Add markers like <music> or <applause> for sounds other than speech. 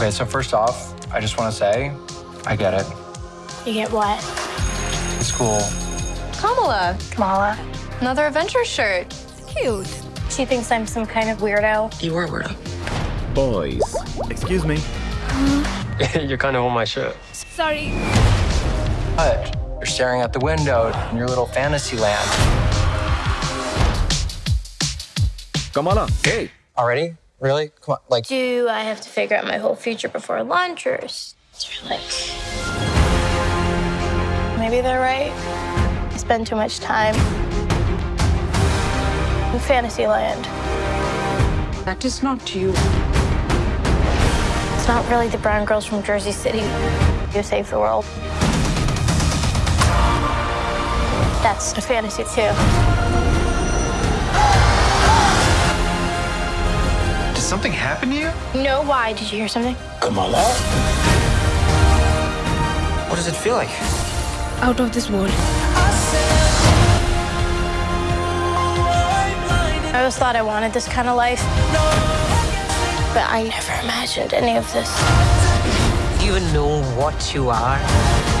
Okay, so first off, I just want to say, I get it. You get what? It's cool. Kamala, Kamala. another Avengers shirt. Cute. She thinks I'm some kind of weirdo. You were a weirdo. Boys. Excuse me. <laughs> You're kind of on my shirt. Sorry. But you're staring out the window in your little fantasy land. Kamala, hey. Already? Really? Come on, like, Do I have to figure out my whole future before lunch, or is there like. Maybe they're right. I spend too much time in fantasy land. That is not you. It's not really the brown girls from Jersey City who save the world. That's a fantasy too. Something happen to you? No, why? Did you hear something? Kamala? what does it feel like? Out of this world. I always thought I wanted this kind of life, but I never imagined any of this. Do you even know what you are?